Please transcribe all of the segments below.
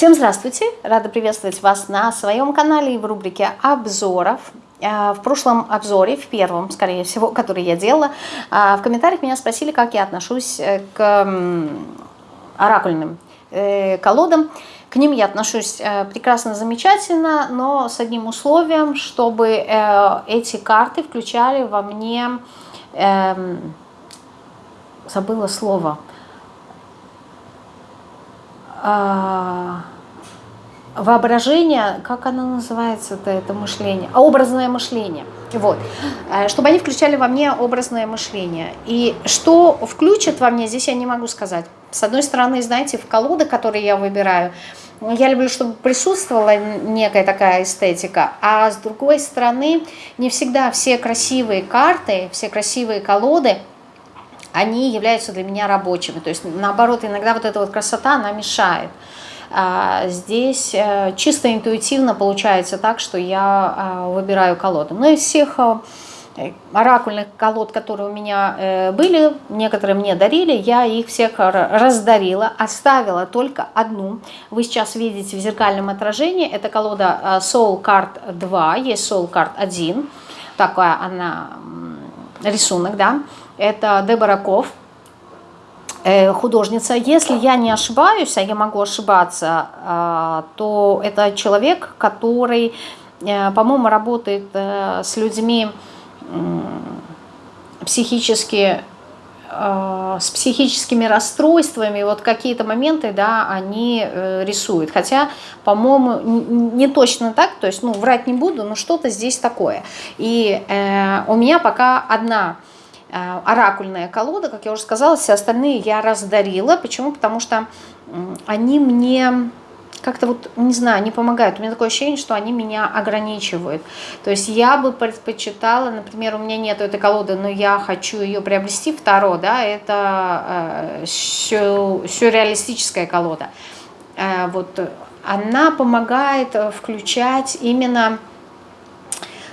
Всем здравствуйте! Рада приветствовать вас на своем канале и в рубрике обзоров. А, в прошлом обзоре, в первом, скорее всего, который я делала, а, в комментариях меня спросили, как я отношусь э, к оракульным э, колодам. К ним я отношусь э, прекрасно, замечательно, но с одним условием, чтобы эти карты включали во мне, эм, забыла слово, воображение, как оно называется, это, это мышление, а образное мышление. Вот. Э, чтобы они включали во мне образное мышление. И что включат во мне, здесь я не могу сказать. С одной стороны, знаете, в колоды, которые я выбираю, я люблю, чтобы присутствовала некая такая эстетика, а с другой стороны, не всегда все красивые карты, все красивые колоды – они являются для меня рабочими. То есть, наоборот, иногда вот эта вот красота, она мешает. А здесь э, чисто интуитивно получается так, что я а, выбираю колоду. Но из всех э, оракульных колод, которые у меня э, были, некоторые мне дарили, я их всех раздарила, оставила только одну. Вы сейчас видите в зеркальном отражении, это колода Soul Card 2, есть Soul Card 1, такая она, рисунок, да, это Дебора Ков, э, художница. Если я не ошибаюсь, а я могу ошибаться, э, то это человек, который, э, по-моему, работает с людьми психически с психическими расстройствами, вот какие-то моменты, да, они рисуют. Хотя, по-моему, не точно так, то есть, ну, врать не буду, но что-то здесь такое. И э, у меня пока одна Э, оракульная колода, как я уже сказала, все остальные я раздарила. Почему? Потому что они мне как-то вот, не знаю, не помогают. У меня такое ощущение, что они меня ограничивают. То есть я бы предпочитала, например, у меня нету этой колоды, но я хочу ее приобрести, второ, да, это э, сюрреалистическая колода. Э, вот она помогает включать именно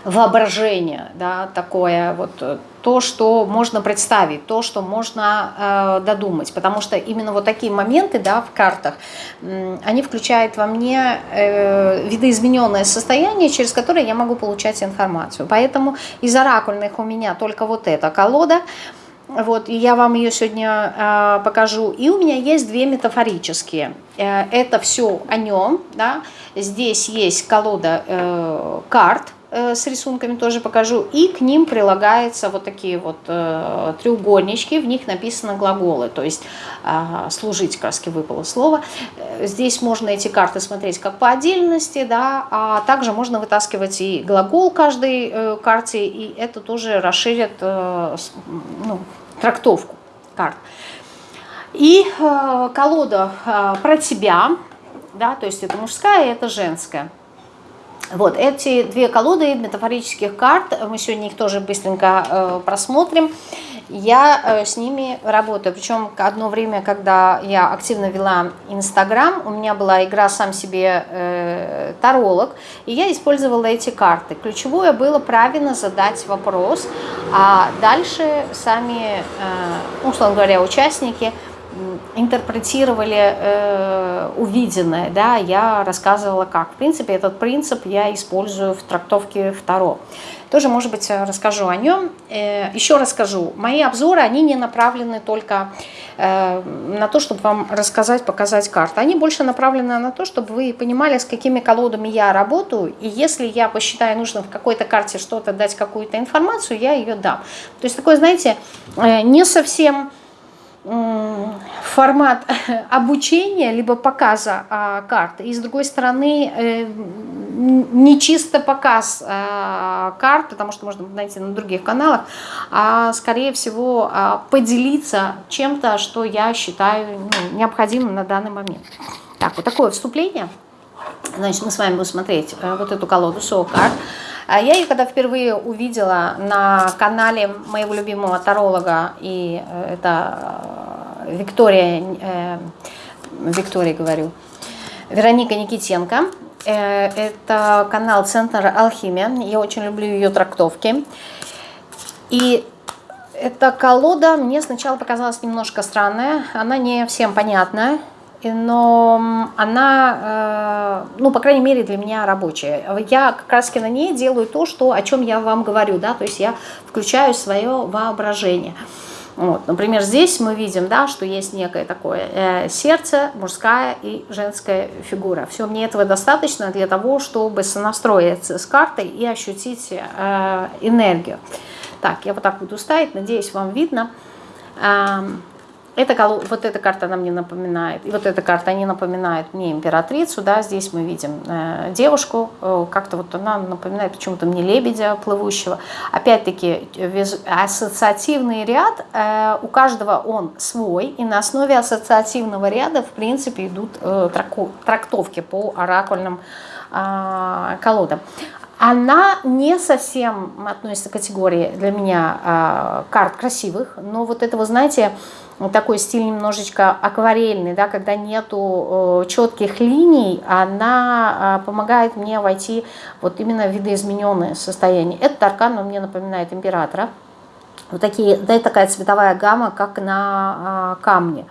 воображение, да, такое вот э, то, что можно представить, то, что можно э, додумать, потому что именно вот такие моменты, да, в картах, они включают во мне э, видоизмененное состояние, через которое я могу получать информацию. Поэтому из оракульных у меня только вот эта колода, вот, и я вам ее сегодня э, покажу. И у меня есть две метафорические. Э, это все о нем, да. Здесь есть колода э, карт, с рисунками тоже покажу. И к ним прилагаются вот такие вот э, треугольнички, в них написаны глаголы, то есть э, служить, краски выпало слово. Э, здесь можно эти карты смотреть как по отдельности, да, а также можно вытаскивать и глагол каждой э, карте, и это тоже расширит э, ну, трактовку карт. И э, колода э, про тебя, да, то есть это мужская, это женская. Вот эти две колоды метафорических карт, мы сегодня их тоже быстренько э, просмотрим. Я э, с ними работаю. Причем одно время, когда я активно вела Инстаграм, у меня была игра «Сам себе э, таролог», и я использовала эти карты. Ключевое было правильно задать вопрос, а дальше сами, э, условно говоря, участники – интерпретировали э, увиденное, да, я рассказывала как. В принципе, этот принцип я использую в трактовке второго. Тоже, может быть, расскажу о нем. Э, еще расскажу. Мои обзоры, они не направлены только э, на то, чтобы вам рассказать, показать карты. Они больше направлены на то, чтобы вы понимали, с какими колодами я работаю. И если я посчитаю нужным в какой-то карте что-то дать, какую-то информацию, я ее дам. То есть такое, знаете, э, не совсем формат обучения, либо показа а, карт, и с другой стороны э, не чисто показ а, карт, потому что можно найти на других каналах, а скорее всего а, поделиться чем-то, что я считаю ну, необходимым на данный момент. Так, вот такое вступление. Значит, мы с вами будем смотреть э, вот эту колоду Soul Card. А я ее когда впервые увидела на канале моего любимого таролога, и э, это э, Виктория, э, Виктория говорю, Вероника Никитенко, это канал Центр Алхимия, я очень люблю ее трактовки. И эта колода мне сначала показалась немножко странная, она не всем понятная, но она, э, ну, по крайней мере, для меня рабочая. Я как раз на ней делаю то, что, о чем я вам говорю, да, то есть я включаю свое воображение. Вот, например, здесь мы видим, да, что есть некое такое э, сердце, мужская и женская фигура. Все, мне этого достаточно для того, чтобы сонастроиться с картой и ощутить э, энергию. Так, я вот так буду ставить, надеюсь, вам видно. Эм, эта, вот эта карта она мне напоминает, и вот эта карта, они напоминают мне императрицу, да, здесь мы видим э, девушку, э, как-то вот она напоминает почему-то мне лебедя плывущего. Опять-таки, ассоциативный ряд, э, у каждого он свой, и на основе ассоциативного ряда, в принципе, идут э, трактовки по оракульным э, колодам. Она не совсем относится к категории для меня э, карт красивых, но вот это, вы знаете, такой стиль немножечко акварельный, да, когда нету э, четких линий, она э, помогает мне войти вот именно в видоизмененное состояние. Этот аркан он мне напоминает императора. Вот такие, да, такая цветовая гамма, как на э, камне.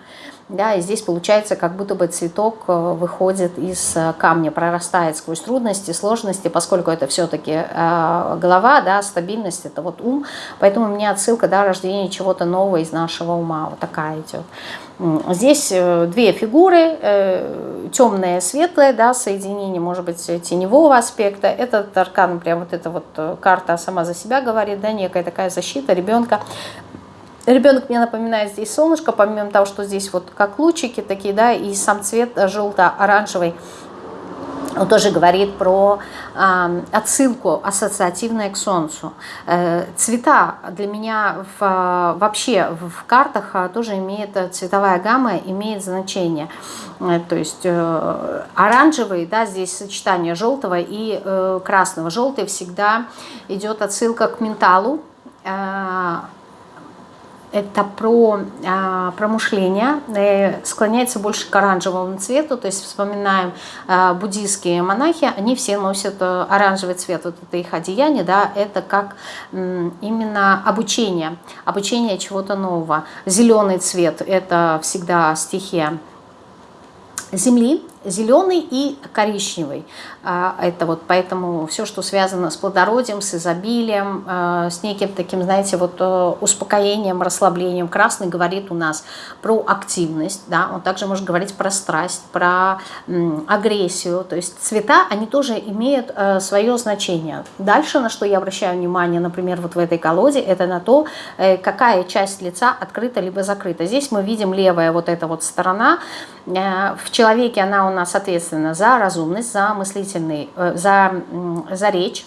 Да, и здесь получается, как будто бы цветок э, выходит из э, камня, прорастает сквозь трудности, сложности, поскольку это все-таки э, голова, да, стабильность, это вот ум. Поэтому у меня отсылка, да, рождение чего-то нового из нашего ума, вот такая идет. Здесь две фигуры, темное, светлое, да, соединение, может быть, теневого аспекта. Этот аркан, прям вот эта вот карта сама за себя говорит, да, некая такая защита ребенка Ребенок мне напоминает здесь солнышко, помимо того, что здесь вот как лучики такие, да, и сам цвет желто-оранжевый. Он тоже говорит про э, отсылку ассоциативную к Солнцу. Э, цвета для меня в, вообще в картах а, тоже имеет, цветовая гамма имеет значение. Э, то есть э, оранжевый, да, здесь сочетание желтого и э, красного. Желтый всегда идет отсылка к менталу, э, это про, а, про мышление, э, склоняется больше к оранжевому цвету, то есть вспоминаем а, буддийские монахи, они все носят э, оранжевый цвет, вот это их одеяние, да, это как именно обучение, обучение чего-то нового. Зеленый цвет – это всегда стихия земли, зеленый и коричневый. А, это вот поэтому все, что связано с плодородием, с изобилием, а, с неким таким, знаете, вот э, успокоением, расслаблением. Красный говорит у нас про активность, да, он также может говорить про страсть, про агрессию. То есть цвета, они тоже имеют э, свое значение. Дальше, на что я обращаю внимание, например, вот в этой колоде, это на то, э, какая часть лица открыта либо закрыта. Здесь мы видим левая вот эта вот сторона. В человеке она у нас ответственна за разумность, за мыслительный, э, за, за речь,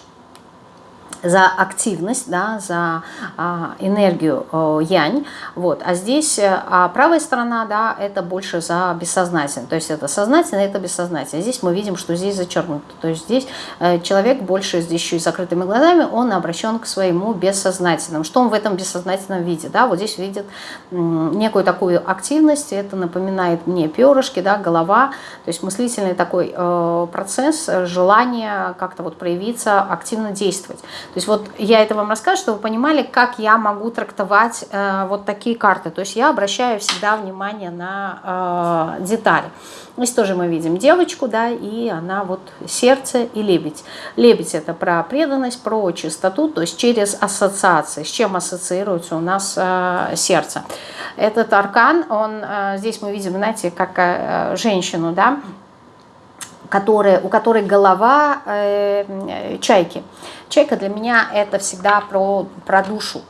за активность, да, за а, энергию а, янь. Вот. А здесь э, а правая сторона, да, это больше за бессознательное. То есть это сознательное, это бессознательное. Здесь мы видим, что здесь зачеркнуто. То есть здесь э, человек больше здесь еще и закрытыми глазами, он обращен к своему бессознательному. Что он в этом бессознательном виде? Да? Вот здесь видит некую такую активность, это напоминает мне перышки, да, голова, то есть мыслительный такой э, процесс, желание как-то вот проявиться, активно действовать. То есть вот я это вам расскажу, чтобы вы понимали, как я могу трактовать э, вот такие карты. То есть я обращаю всегда внимание на э, детали. Здесь тоже мы видим девочку, да, и она вот сердце и лебедь. Лебедь это про преданность, про чистоту, то есть через ассоциации. С чем ассоциируется у нас э, сердце. Этот аркан, он, э, здесь мы видим, знаете, как э, женщину, да, которая, у которой голова э, чайки. Чайка для меня это всегда про, про душу.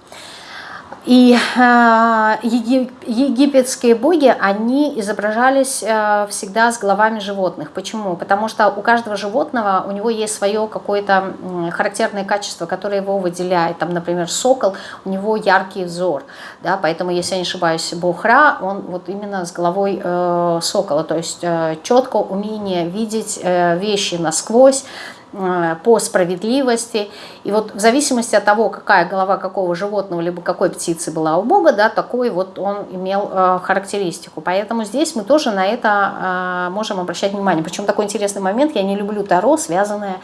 И э, египетские боги, они изображались э, всегда с головами животных. Почему? Потому что у каждого животного, у него есть свое какое-то характерное качество, которое его выделяет. Там, например, сокол, у него яркий взор. Да? Поэтому, если я не ошибаюсь, бог Ра, он вот именно с головой э, сокола. То есть э, четко умение видеть э, вещи насквозь, э, по справедливости. И вот в зависимости от того, какая голова какого животного, либо какой птицы была у Бога, да, такой вот он имел э, характеристику. Поэтому здесь мы тоже на это можем обращать внимание. Причем такой интересный момент, я не люблю Таро, связанное,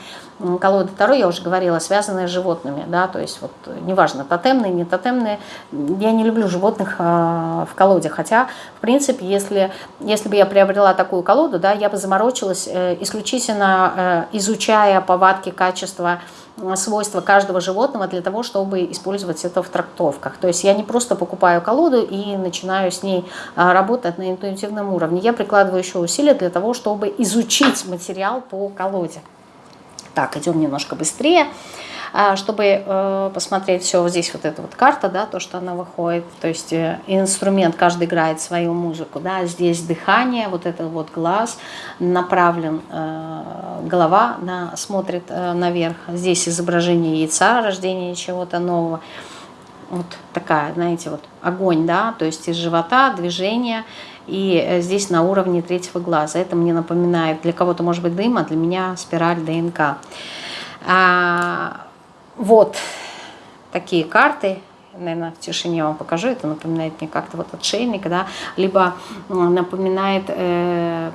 колода Таро, я уже говорила, связанное с животными, да, то есть вот неважно, тотемные, не тотемные, я не люблю животных в колоде, хотя, в принципе, если, если бы я приобрела такую колоду, да, я бы заморочилась э, исключительно э, изучая повадки, качества, э, свойства каждого животного для того, чтобы использовать это в трактовках. То есть я не просто покупаю колоду и начинаю с ней работать на интуитивном уровне. Я прикладываю еще усилия для того, чтобы изучить материал по колоде. Так, идем немножко быстрее. А, чтобы э, посмотреть все, здесь вот эта вот карта, да, то, что она выходит, то есть э, инструмент, каждый играет свою музыку, да, здесь дыхание, вот это вот глаз направлен, э, голова на, смотрит наверх, здесь изображение яйца, рождение чего-то нового, вот такая, знаете, вот огонь, да, то есть из живота движение, и здесь на уровне третьего глаза. Это мне напоминает, для кого-то может быть дым, а для меня спираль ДНК. А, вот такие карты, наверное, в тишине вам покажу, это напоминает мне как-то вот отшельник, да, либо напоминает э,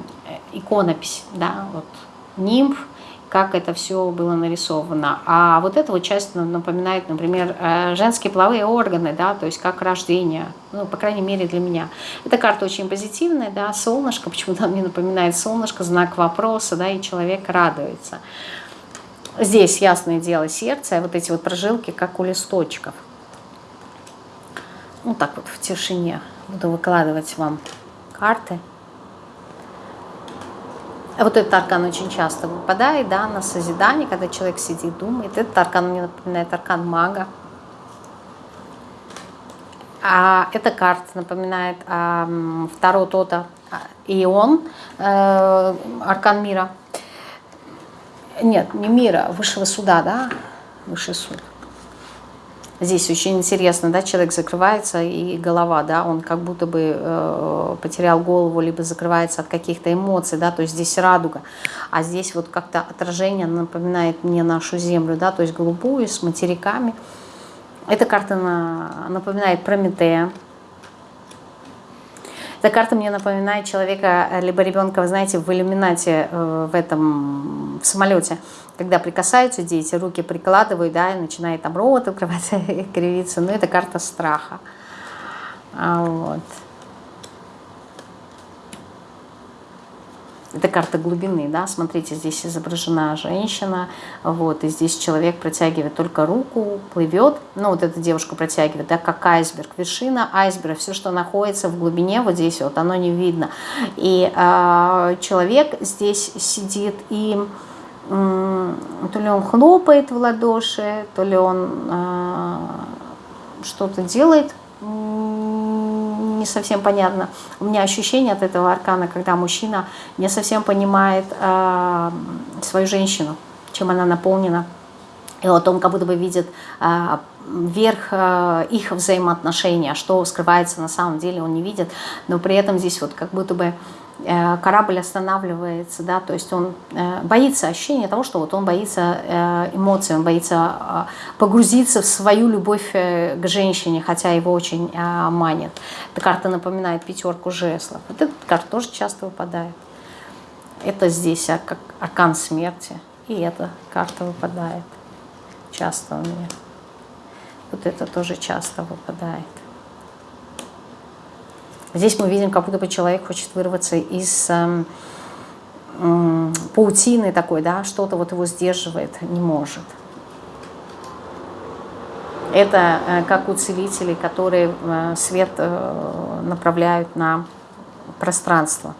иконопись, да, вот нимф, как это все было нарисовано. А вот эта вот часть напоминает, например, э, женские половые органы, да, то есть как рождение, ну, по крайней мере, для меня. Эта карта очень позитивная, да, солнышко, почему-то мне напоминает солнышко, знак вопроса, да, и человек радуется. Здесь, ясное дело, сердце, вот эти вот прожилки, как у листочков. Вот так вот в тишине буду выкладывать вам карты. А вот этот аркан очень часто выпадает, да, на созидание, когда человек сидит, думает. Этот аркан мне напоминает аркан мага. А эта карта напоминает а, второго тота Ион, э, аркан мира – нет, не мира, высшего суда, да, высший суд. Здесь очень интересно, да, человек закрывается и голова, да, он как будто бы э, потерял голову, либо закрывается от каких-то эмоций, да, то есть здесь радуга, а здесь вот как-то отражение напоминает мне нашу землю, да, то есть голубую с материками. Эта карта на, напоминает Прометея, эта карта мне напоминает человека, либо ребенка, вы знаете, в иллюминате э, в этом в самолете, когда прикасаются дети, руки прикладывают, да, и начинает там рот открываться и кривиться. Но ну, это карта страха. А вот. Это карта глубины, да, смотрите, здесь изображена женщина, вот, и здесь человек протягивает только руку, плывет, ну, вот эта девушка протягивает, да, как айсберг, вершина айсберга, все, что находится в глубине, вот здесь вот, оно не видно. И э, человек здесь сидит и э, то ли он хлопает в ладоши, то ли он э, что-то делает, не совсем понятно. У меня ощущение от этого аркана, когда мужчина не совсем понимает э, свою женщину, чем она наполнена. И вот он как будто бы видит э, верх э, их взаимоотношений, а что скрывается на самом деле, он не видит. Но при этом здесь вот как будто бы Э, корабль останавливается, да, то есть он э, боится ощущения того, что вот он боится э, эмоций, он боится погрузиться в свою любовь к женщине, хотя его очень манит. Эта карта напоминает пятерку жеслов. Вот эта карта тоже часто выпадает. Это здесь аркан смерти, и эта карта выпадает часто у меня. Вот это тоже часто выпадает. Здесь мы видим, как будто бы человек хочет вырваться из э, э, паутины такой, да, что-то вот его сдерживает, не может. Это э, как у целителей, которые э, свет э, направляют на пространство.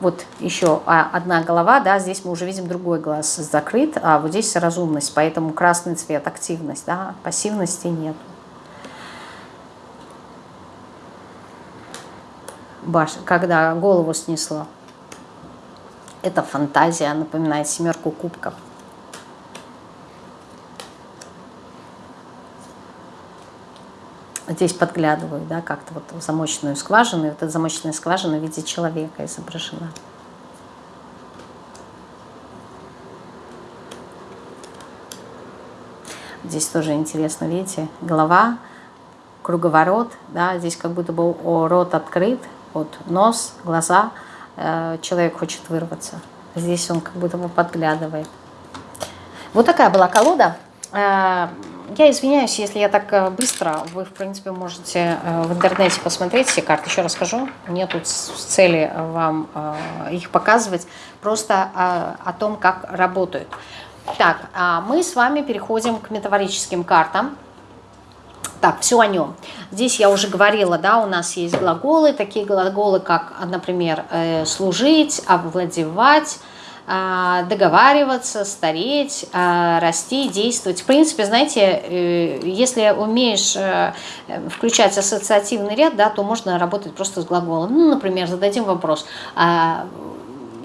Вот еще одна голова, да, здесь мы уже видим другой глаз закрыт, а вот здесь разумность, поэтому красный цвет, активность, да, пассивности нет. баш... когда голову снесло. Это фантазия, напоминает семерку кубков. здесь подглядываю, да, как-то вот в замочную скважину, и вот эта замочная скважина в виде человека изображена. Здесь тоже интересно, видите, голова, круговорот, да, здесь как будто бы рот открыт, вот нос, глаза, э, человек хочет вырваться. Здесь он как будто бы подглядывает. Вот такая была колода. Э, Э, я извиняюсь, если я так э, быстро, вы, в принципе, можете э, в интернете посмотреть все карты. Еще расскажу, нет тут цели вам их показывать, просто о том, как работают. Так, а мы с вами переходим к метафорическим картам. Так, все о нем. Здесь я уже говорила, да, у нас есть глаголы, такие глаголы, как, например, служить, овладевать, договариваться, стареть, а, расти, действовать. В принципе, знаете, э, если умеешь э, включать ассоциативный ряд, да, то можно работать просто с глаголом. Ну, например, зададим вопрос, а,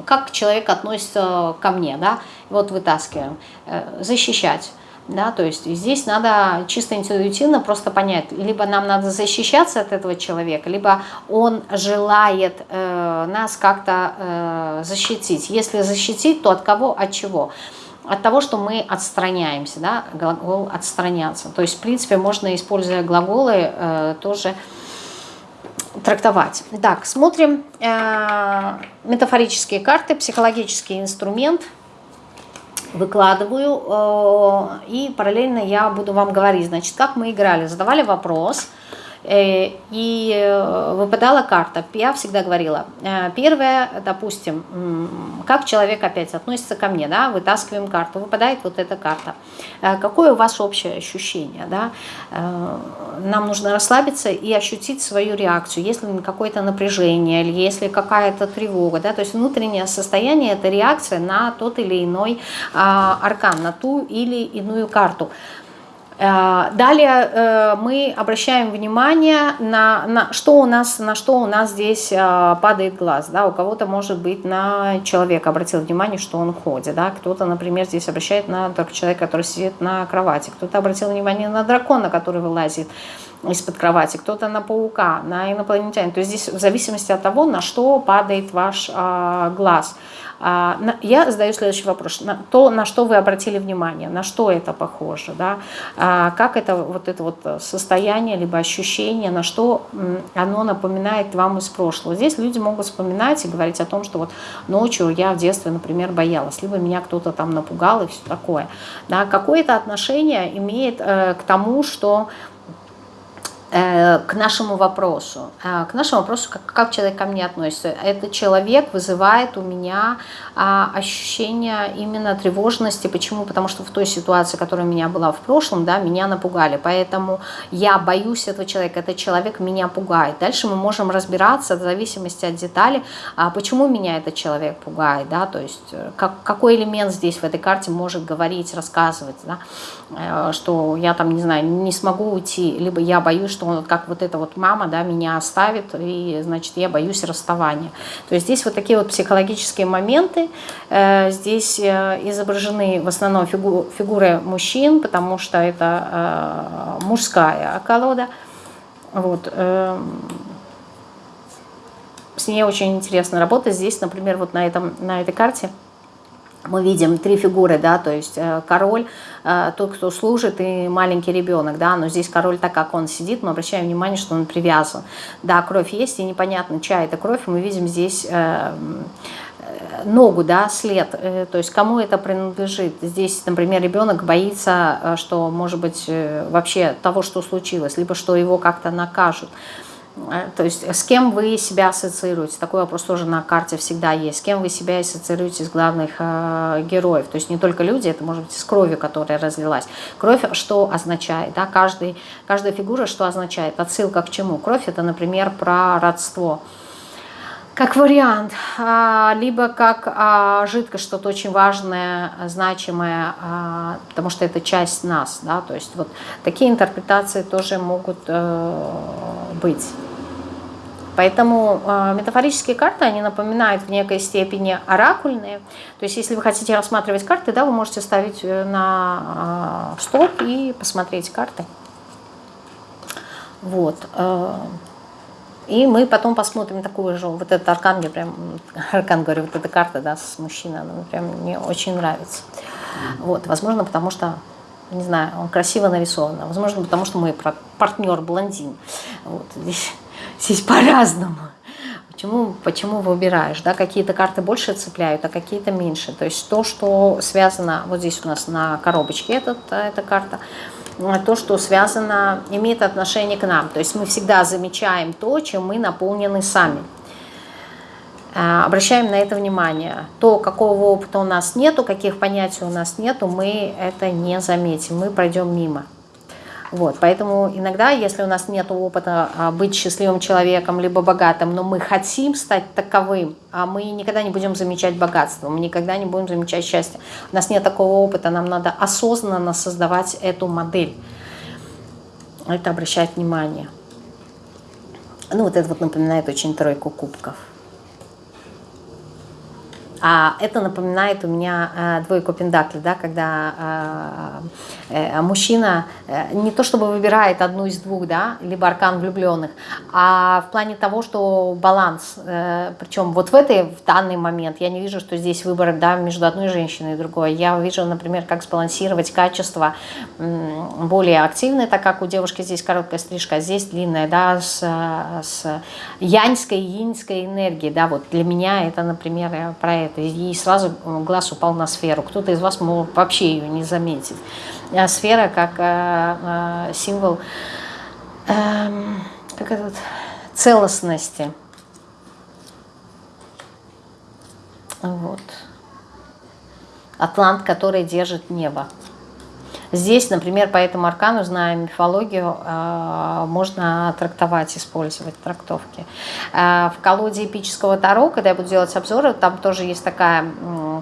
как человек относится ко мне, да, вот вытаскиваем, э, защищать да, то есть здесь надо чисто интуитивно просто понять, либо нам надо защищаться от этого человека, либо он желает э, нас как-то э, защитить. Если защитить, то от кого, от чего? От того, что мы отстраняемся, да, глагол отстраняться. То есть, в принципе, можно, используя глаголы, э, тоже трактовать. Так, смотрим э, метафорические карты, психологический инструмент – выкладываю, э, и параллельно я буду вам говорить, значит, как мы играли. Задавали вопрос, и э, выпадала карта. Я всегда говорила, э, первое, допустим, как человек опять относится ко мне, да, вытаскиваем карту, выпадает вот эта карта. Какое у вас общее ощущение, да? Нам нужно расслабиться и ощутить свою реакцию, если какое-то напряжение или если какая-то тревога, да, то есть внутреннее состояние – это реакция на тот или иной аркан, на ту или иную карту. Э, далее э, мы обращаем внимание на, на, что у нас, на что у нас здесь э, падает глаз. Да? У кого-то, может быть, на человека обратил внимание, что он ходит. Да? Кто-то, например, здесь обращает на человека, который сидит на кровати. Кто-то обратил внимание на дракона, который вылазит из-под кровати, кто-то на паука, на инопланетянина. То есть здесь в зависимости от того, на что падает ваш глаз – а, я задаю следующий вопрос. На то, на что вы обратили внимание, на что это похоже, да? А, как это вот это вот состояние, либо ощущение, на что оно напоминает вам из прошлого. Здесь люди могут вспоминать и говорить о том, что вот ночью я в детстве, например, боялась, либо меня кто-то там напугал и все такое. Да? Какое-то отношение имеет э, к тому, что к нашему вопросу. Э, к нашему вопросу, как, как человек ко мне относится. Этот человек вызывает у меня а, ощущение именно тревожности. Почему? Потому что в той ситуации, которая у меня была в прошлом, да, меня напугали. Поэтому я боюсь этого человека, этот человек меня пугает. Дальше мы можем разбираться в зависимости от детали, а почему меня этот человек пугает, да, то есть э, как, какой элемент здесь в этой карте может говорить, рассказывать, да, что я там, не знаю, не смогу уйти, либо я боюсь, что он, как вот эта вот мама, да, меня оставит, и, значит, я боюсь расставания. То есть здесь вот такие вот психологические моменты, э, здесь э, изображены в основном фигу, фигуры мужчин, потому что это э, мужская колода, вот, с ней очень интересно работать. Здесь, например, вот на, этом, на этой карте мы видим три фигуры, да, то есть э, король, э, тот, кто служит, и маленький ребенок, да, но здесь король, так как он сидит, мы обращаем внимание, что он привязан. Да, кровь есть, и непонятно, чья это кровь, мы видим здесь э, ногу, да, след, то есть кому это принадлежит. Здесь, например, ребенок боится, что, может быть, вообще того, что случилось, либо что его как-то накажут. Э, то есть с кем вы себя ассоциируете? Такой вопрос тоже на карте всегда есть. С кем вы себя ассоциируете из главных э, героев? То есть не только люди, это может быть с кровью, которая разлилась. Кровь что означает? Да? Каждый, каждая фигура что означает? Отсылка к чему? Кровь это, например, про родство как вариант, а, либо как а, жидкость, что-то очень важное, значимое, а, потому что это часть нас, да, то есть вот такие интерпретации тоже могут э, быть. Поэтому метафорические карты, они напоминают в некой степени оракульные. То есть если вы хотите рассматривать карты, да, вы можете ставить э, на стоп и посмотреть карты. Вот. Э, и мы потом посмотрим такую же, вот этот аркан, мне прям, аркан, говорю, вот эта карта, да, с мужчиной, она прям мне очень нравится. Вот, возможно, потому что не знаю, он красиво нарисован. Возможно, потому что мой партнер блондин. Вот, здесь, здесь по-разному. Почему, почему выбираешь? Да? Какие-то карты больше цепляют, а какие-то меньше. То есть то, что связано, вот здесь у нас на коробочке этот, эта карта, то, что связано, имеет отношение к нам. То есть мы всегда замечаем то, чем мы наполнены сами. А, обращаем на это внимание. То, какого опыта у нас нету, каких понятий у нас нету, мы это не заметим, мы пройдем мимо. Вот, поэтому иногда, если у нас нет опыта а, быть счастливым человеком, либо богатым, но мы хотим стать таковым, а мы никогда не будем замечать богатство, мы никогда не будем замечать счастье. У нас нет такого опыта, нам надо осознанно создавать эту модель. Это обращать внимание. Ну, вот это вот напоминает очень тройку кубков. А это напоминает у меня э, двойку пентаклей, да, когда э, э, мужчина не то чтобы выбирает одну из двух, да, либо аркан влюбленных, а в плане того, что баланс. Причем вот в этой, в данный момент я не вижу, что здесь выбор да, между одной женщиной и другой. Я вижу, например, как сбалансировать качество более активное, так как у девушки здесь короткая стрижка, а здесь длинная, да, с, с яньской и иньской энергией, да, вот для меня это, например, про это это, и сразу глаз упал на сферу. Кто-то из вас мог вообще ее не заметить. А сфера как э, э, символ э, как этот, целостности. Вот. Атлант, который держит небо. Здесь, например, по этому аркану, зная мифологию, э, можно трактовать, использовать трактовки. Э, в колоде эпического Таро, когда я буду делать обзоры, там тоже есть такая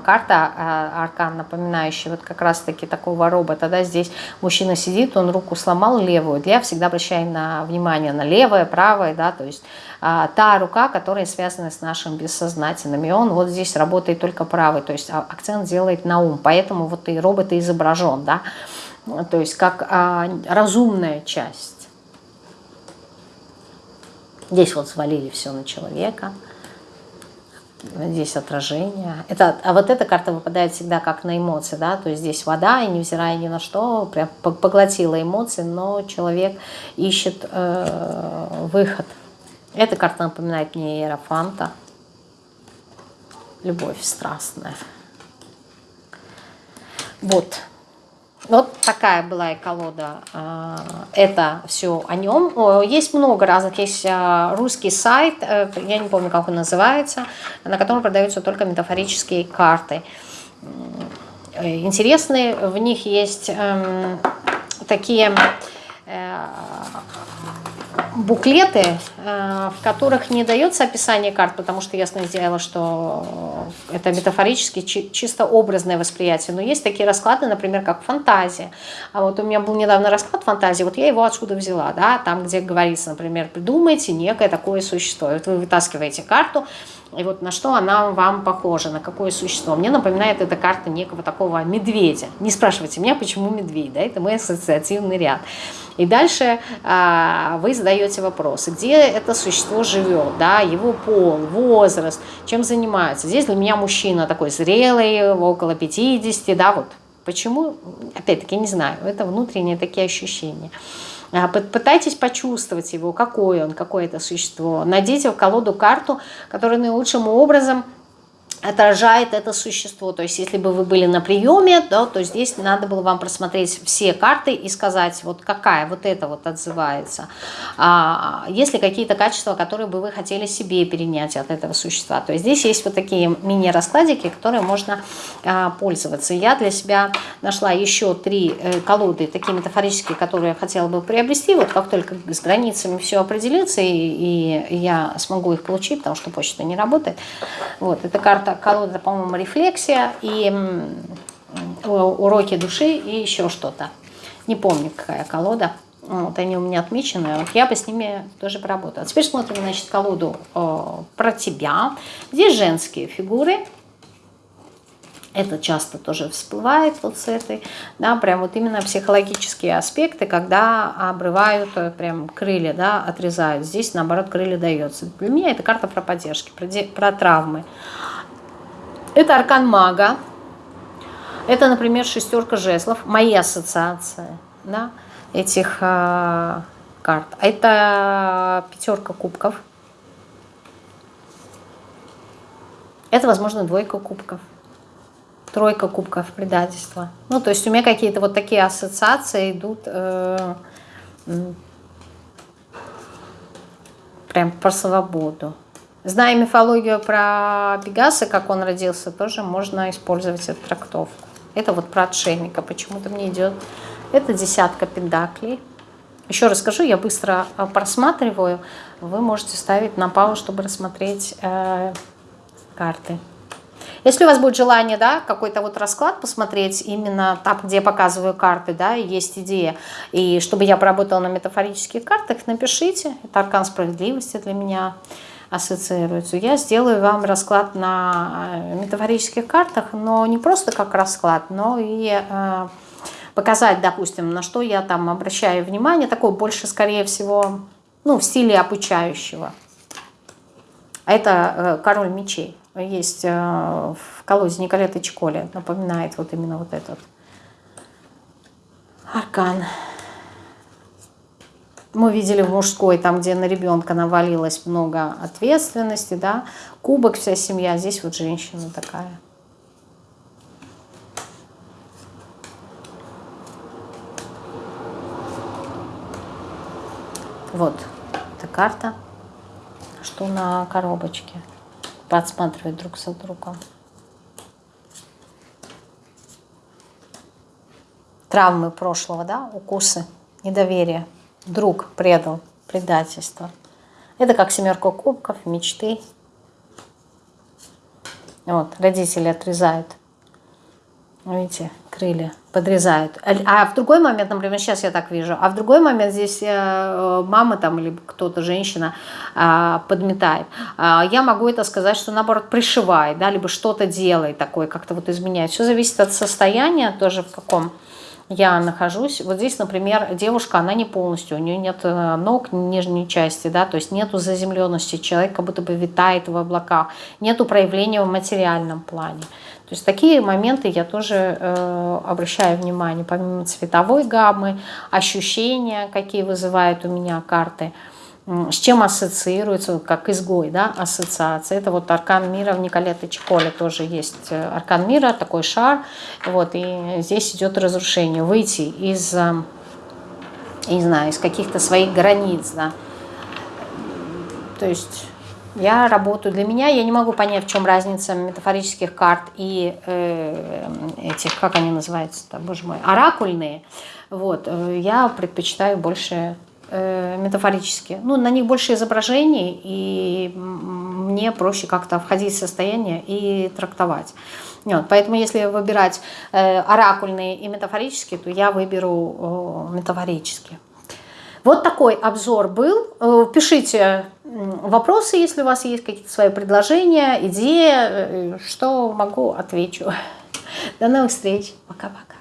карта, э, аркан, напоминающий вот как раз-таки такого робота. Да, здесь мужчина сидит, он руку сломал левую. Я всегда обращаю на внимание на левое, правое, да, то есть та рука, которая связана с нашим бессознательным. И он вот здесь работает только правый, то есть а, акцент делает на ум. Поэтому вот и робот изображен, да то есть как а, разумная часть. Здесь вот свалили все на человека, здесь отражение. Это, а вот эта карта выпадает всегда как на эмоции, да, то есть здесь вода, и невзирая ни на что, прям поглотила эмоции, но человек ищет э, выход. Эта карта напоминает мне Иерофанта, любовь страстная. Вот. Вот такая была и колода. А, это все о нем. Есть много разных. Есть а, русский сайт, э, я не помню, как он называется, на котором продаются только метафорические карты. Интересные. В них есть эм, такие э, буклеты, э, в которых не дается описание карт, потому что ясно сделала, что это метафорически чисто образное восприятие. Но есть такие расклады, например, как фантазия. А вот у меня был недавно расклад фантазии, вот я его отсюда взяла, да, там, где говорится, например, придумайте некое такое существо. Вот вы вытаскиваете карту, и вот на что она вам похожа, на какое существо. Мне напоминает эта карта некого такого медведя. Не спрашивайте меня, почему медведь, да, это мой ассоциативный ряд. И дальше а, вы задаете вопросы, где это существо живет, да, его пол, возраст, чем занимается. Здесь для меня мужчина такой зрелый, около 50, да, вот. Почему? Опять-таки не знаю, это внутренние такие ощущения. А, пытайтесь почувствовать его, какой он, какое это существо. Найдите в колоду карту, которая наилучшим образом отражает это существо. То есть, если бы вы были на приеме, да, то здесь надо было вам просмотреть все карты и сказать, вот какая вот это вот отзывается. А, есть ли какие-то качества, которые бы вы хотели себе перенять от этого существа. То есть, здесь есть вот такие мини-раскладики, которые можно а, пользоваться. Я для себя нашла еще три э, колоды, такие метафорические, которые я хотела бы приобрести. Вот как только с границами все определится, и, и я смогу их получить, потому что почта не работает. Вот, эта карта это колода, по-моему, рефлексия и уроки души и еще что-то. Не помню, какая колода. Вот они у меня отмечены. Вот я бы с ними тоже поработала. Теперь смотрим, значит, колоду э, про тебя. Здесь женские фигуры. Это часто тоже всплывает вот с этой, да, прям вот именно психологические аспекты, когда обрывают э, прям крылья, да, отрезают. Здесь, наоборот, крылья дается. Для меня это карта про поддержки, про, про травмы. Это аркан мага. Это, например, шестерка жезлов, мои ассоциации да, этих э, карт. Это пятерка кубков. Это, возможно, двойка кубков. Тройка кубков, предательство. Ну, то есть у меня какие-то вот такие ассоциации идут э, прям про свободу. Зная мифологию про Пегаса, как он родился, тоже можно использовать эту трактовку. Это вот про отшельника почему-то мне идет. Это десятка пендаклей. Еще раз скажу, я быстро э, просматриваю. Вы можете ставить на паузу, чтобы рассмотреть э, карты. Если у вас будет желание, да, какой-то вот расклад посмотреть, именно там, где я показываю карты, да, есть идея, и чтобы я поработала на метафорических картах, напишите. Это аркан справедливости для меня ассоциируется. Я сделаю вам расклад на э, метафорических картах, но не просто как расклад, но и э, показать, допустим, на что я там обращаю внимание, такое больше, скорее всего, ну, в стиле обучающего. Это э, король мечей. Есть в колоде Николеты Чколи, напоминает вот именно вот этот аркан. Мы видели в мужской, там, где на ребенка навалилось много ответственности, да, кубок, вся семья, здесь вот женщина такая. Вот, эта карта, что на коробочке. Подсматривать друг за другом. Травмы прошлого, да, укусы, недоверие. Друг предал, предательство. Это как семерка кубков, мечты. Вот, родители отрезают видите, крылья подрезают. А в другой момент, например, сейчас я так вижу, а в другой момент здесь э, мама там или кто-то, женщина а, подметает. А я могу это сказать, что наоборот пришивает, да, либо что-то делает такое, как-то вот изменяет. Все зависит от состояния тоже в каком я нахожусь. Вот здесь, например, девушка, она не полностью, у нее нет э, ног нижней части, да, то есть нету заземленности, человек как будто бы витает в облаках, нету проявления в материальном плане. То есть такие моменты я тоже э, обращаю внимание, помимо цветовой гаммы, ощущения, какие вызывают у меня карты, с чем ассоциируется, как изгой, да, ассоциация. Это вот аркан мира в Николете Чиколе тоже есть э, аркан мира, такой шар, вот, и здесь идет разрушение, выйти из, э, не знаю, из каких-то своих границ, да, то есть я работаю. Для меня я не могу понять, в чем разница метафорических карт и э, этих, как они называются-то, боже мой, оракульные. Вот, э, я предпочитаю больше э, метафорические. Ну, на них больше изображений, и мне проще как-то входить в состояние и трактовать. Вот, поэтому если выбирать э, оракульные и метафорические, то я выберу э, метафорические. Вот такой обзор был. Э, пишите вопросы, если у вас есть какие-то свои предложения, идеи, э, что могу, отвечу. До новых встреч. Пока-пока.